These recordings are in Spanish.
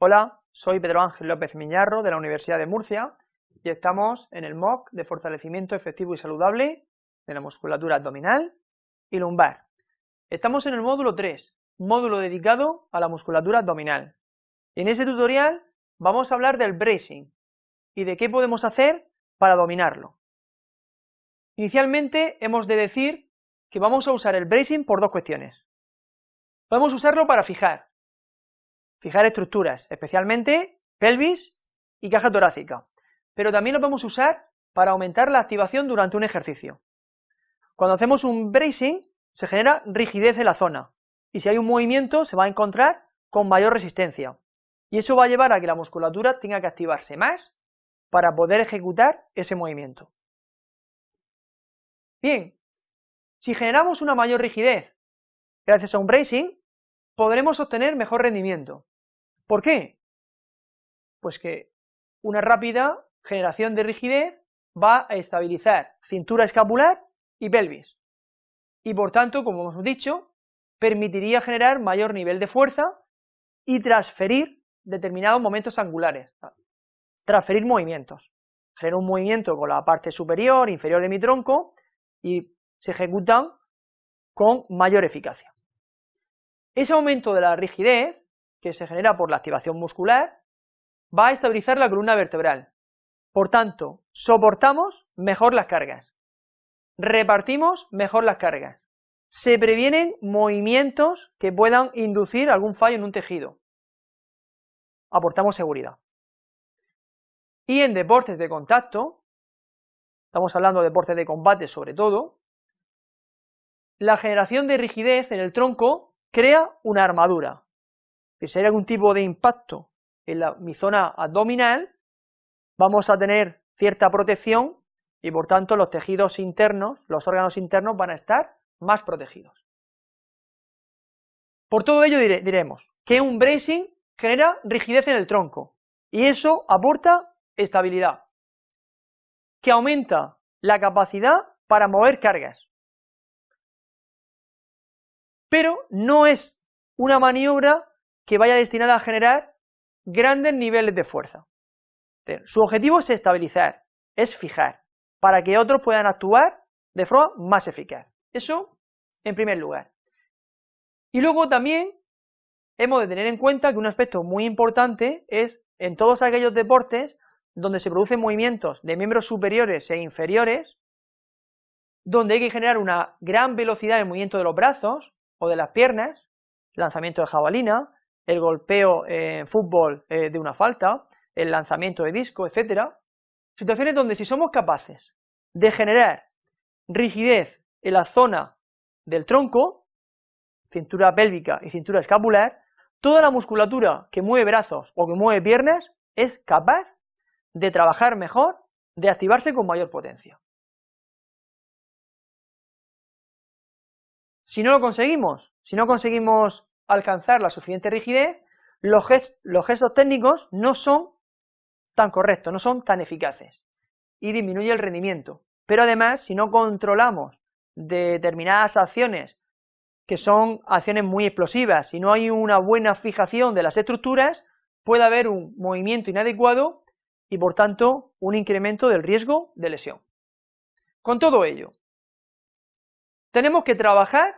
Hola, soy Pedro Ángel López Miñarro de la Universidad de Murcia y estamos en el MOOC de fortalecimiento efectivo y saludable de la musculatura abdominal y lumbar. Estamos en el módulo 3, módulo dedicado a la musculatura abdominal. En este tutorial vamos a hablar del bracing y de qué podemos hacer para dominarlo. Inicialmente hemos de decir que vamos a usar el bracing por dos cuestiones. Podemos usarlo para fijar, fijar estructuras, especialmente pelvis y caja torácica, pero también lo podemos usar para aumentar la activación durante un ejercicio. Cuando hacemos un bracing, se genera rigidez en la zona, y si hay un movimiento se va a encontrar con mayor resistencia, y eso va a llevar a que la musculatura tenga que activarse más para poder ejecutar ese movimiento. Bien, si generamos una mayor rigidez gracias a un bracing, podremos obtener mejor rendimiento. ¿Por qué? Pues que una rápida generación de rigidez va a estabilizar cintura escapular y pelvis, y por tanto, como hemos dicho, permitiría generar mayor nivel de fuerza y transferir determinados momentos angulares, transferir movimientos. Genero un movimiento con la parte superior, inferior de mi tronco, y se ejecutan con mayor eficacia. Ese aumento de la rigidez que se genera por la activación muscular, va a estabilizar la columna vertebral. Por tanto, soportamos mejor las cargas, repartimos mejor las cargas, se previenen movimientos que puedan inducir algún fallo en un tejido, aportamos seguridad. Y en deportes de contacto, estamos hablando de deportes de combate sobre todo, la generación de rigidez en el tronco crea una armadura, si hay algún tipo de impacto en mi zona abdominal, vamos a tener cierta protección y por tanto los tejidos internos, los órganos internos van a estar más protegidos. Por todo ello diremos que un bracing genera rigidez en el tronco y eso aporta estabilidad, que aumenta la capacidad para mover cargas. Pero no es una maniobra que vaya destinada a generar grandes niveles de fuerza. Su objetivo es estabilizar, es fijar, para que otros puedan actuar de forma más eficaz. Eso en primer lugar. Y luego también hemos de tener en cuenta que un aspecto muy importante es en todos aquellos deportes donde se producen movimientos de miembros superiores e inferiores, donde hay que generar una gran velocidad en el movimiento de los brazos o de las piernas, lanzamiento de jabalina, el golpeo en fútbol eh, de una falta, el lanzamiento de disco, etcétera, situaciones donde si somos capaces de generar rigidez en la zona del tronco, cintura pélvica y cintura escapular, toda la musculatura que mueve brazos o que mueve piernas es capaz de trabajar mejor, de activarse con mayor potencia. Si no lo conseguimos, si no conseguimos alcanzar la suficiente rigidez, los, gestos técnicos no son tan correctos, no son tan eficaces y disminuye el rendimiento. Pero además, si no controlamos determinadas acciones que son acciones muy explosivas, si no hay una buena fijación de las estructuras, puede haber un movimiento inadecuado y por tanto un incremento del riesgo de lesión. Con todo ello, tenemos que trabajar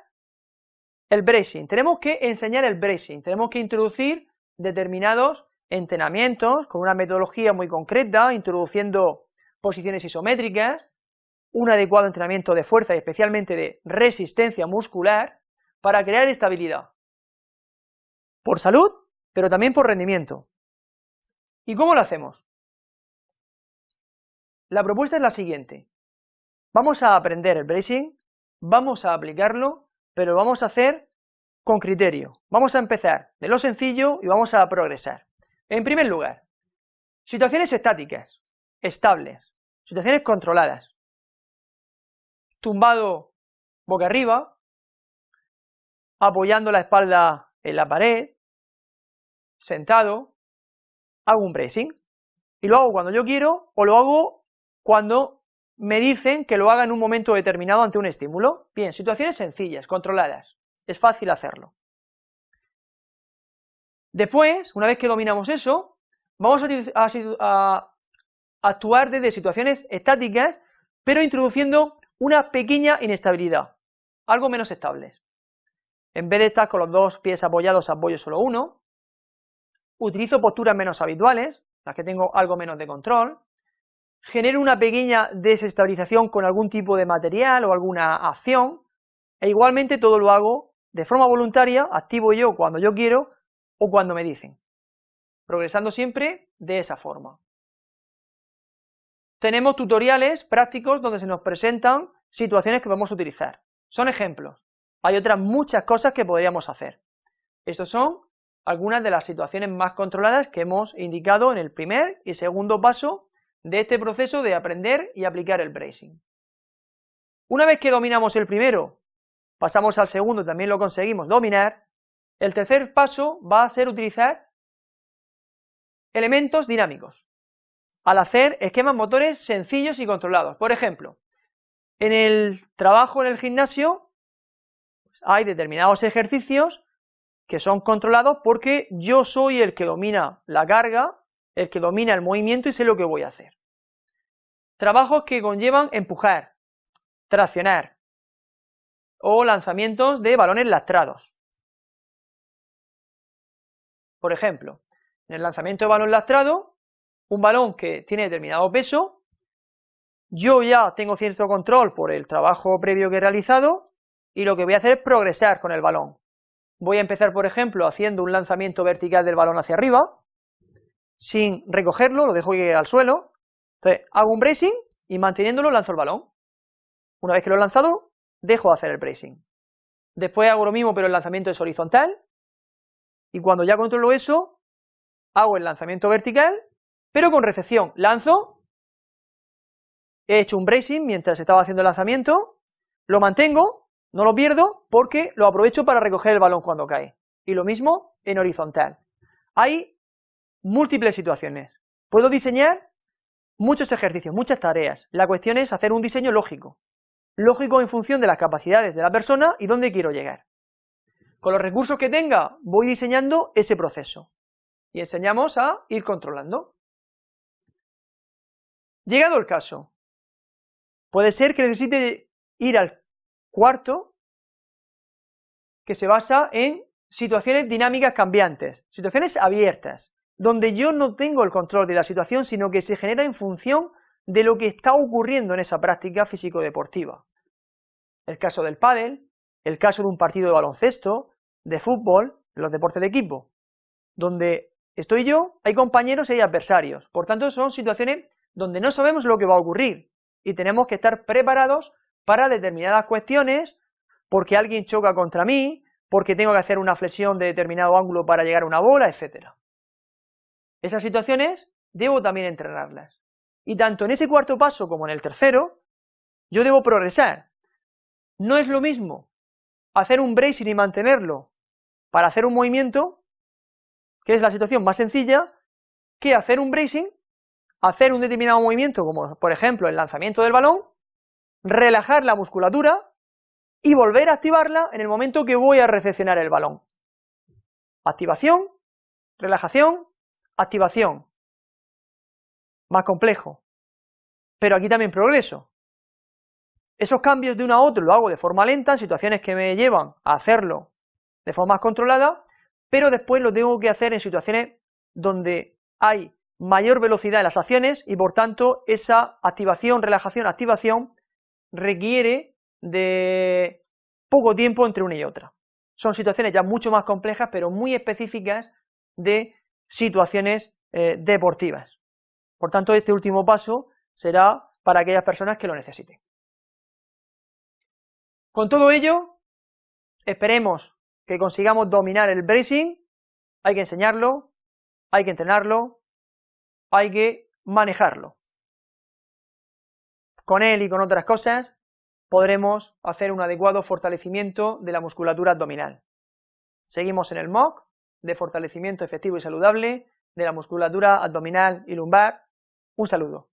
el bracing, tenemos que enseñar el bracing, tenemos que introducir determinados entrenamientos con una metodología muy concreta, introduciendo posiciones isométricas, un adecuado entrenamiento de fuerza y especialmente de resistencia muscular para crear estabilidad. Por salud, pero también por rendimiento. ¿Y cómo lo hacemos? La propuesta es la siguiente. Vamos a aprender el bracing, vamos a aplicarlo pero lo vamos a hacer con criterio. Vamos a empezar de lo sencillo y vamos a progresar. En primer lugar, situaciones estáticas, estables, situaciones controladas. Tumbado boca arriba, apoyando la espalda en la pared, sentado, hago un bracing. Y lo hago cuando yo quiero o lo hago cuando me dicen que lo haga en un momento determinado ante un estímulo. Bien, situaciones sencillas, controladas, es fácil hacerlo. Después, una vez que dominamos eso, vamos a, actuar desde situaciones estáticas, pero introduciendo una pequeña inestabilidad, algo menos estable. En vez de estar con los dos pies apoyados, apoyo solo uno. Utilizo posturas menos habituales, las que tengo algo menos de control. Genero una pequeña desestabilización con algún tipo de material o alguna acción. E igualmente todo lo hago de forma voluntaria, activo yo cuando yo quiero o cuando me dicen. Progresando siempre de esa forma. Tenemos tutoriales prácticos donde se nos presentan situaciones que a utilizar. Son ejemplos. Hay otras muchas cosas que podríamos hacer. Estos son algunas de las situaciones más controladas que hemos indicado en el primer y segundo paso de este proceso de aprender y aplicar el bracing. Una vez que dominamos el primero, pasamos al segundo, también lo conseguimos dominar, el tercer paso va a ser utilizar elementos dinámicos, al hacer esquemas motores sencillos y controlados. Por ejemplo, en el trabajo en el gimnasio hay determinados ejercicios que son controlados porque yo soy el que domina la carga, el que domina el movimiento y sé lo que voy a hacer. Trabajos que conllevan empujar, traccionar o lanzamientos de balones lastrados. Por ejemplo, en el lanzamiento de balón lastrado, un balón que tiene determinado peso, yo ya tengo cierto control por el trabajo previo que he realizado y lo que voy a hacer es progresar con el balón. Voy a empezar, por ejemplo, haciendo un lanzamiento vertical del balón hacia arriba, sin recogerlo, lo dejo al suelo, entonces hago un bracing y manteniéndolo lanzo el balón. Una vez que lo he lanzado, dejo de hacer el bracing. Después hago lo mismo, pero el lanzamiento es horizontal, y cuando ya controlo eso, hago el lanzamiento vertical, pero con recepción. Lanzo, he hecho un bracing mientras estaba haciendo el lanzamiento, lo mantengo, no lo pierdo porque lo aprovecho para recoger el balón cuando cae. Y lo mismo en horizontal. Hay múltiples situaciones. Puedo diseñar muchos ejercicios, muchas tareas. La cuestión es hacer un diseño lógico. Lógico en función de las capacidades de la persona y dónde quiero llegar. Con los recursos que tenga, voy diseñando ese proceso. Y enseñamos a ir controlando. Llegado el caso, puede ser que necesite ir al Cuarto, que se basa en situaciones dinámicas cambiantes, situaciones abiertas, donde yo no tengo el control de la situación, sino que se genera en función de lo que está ocurriendo en esa práctica físico-deportiva. El caso del pádel, el caso de un partido de baloncesto, de fútbol, los deportes de equipo, donde estoy yo, hay compañeros y hay adversarios, por tanto son situaciones donde no sabemos lo que va a ocurrir y tenemos que estar preparados para determinadas cuestiones, porque alguien choca contra mí, porque tengo que hacer una flexión de determinado ángulo para llegar a una bola, etc. Esas situaciones debo también entrenarlas. Y tanto en ese cuarto paso como en el tercero, yo debo progresar. No es lo mismo hacer un bracing y mantenerlo para hacer un movimiento, que es la situación más sencilla, que hacer un bracing, hacer un determinado movimiento, como por ejemplo el lanzamiento del balón, relajar la musculatura y volver a activarla en el momento que voy a recepcionar el balón. Activación, relajación, activación. Más complejo. Pero aquí también progreso. Esos cambios de uno a otro lo hago de forma lenta, en situaciones que me llevan a hacerlo de forma más controlada, pero después lo tengo que hacer en situaciones donde hay mayor velocidad en las acciones y por tanto esa activación, relajación, activación requiere de poco tiempo entre una y otra. Son situaciones ya mucho más complejas, pero muy específicas de situaciones eh, deportivas. Por tanto, este último paso será para aquellas personas que lo necesiten. Con todo ello, esperemos que consigamos dominar el bracing, hay que enseñarlo, hay que entrenarlo, hay que manejarlo con él y con otras cosas, podremos hacer un adecuado fortalecimiento de la musculatura abdominal. Seguimos en el MOOC de fortalecimiento efectivo y saludable de la musculatura abdominal y lumbar. Un saludo.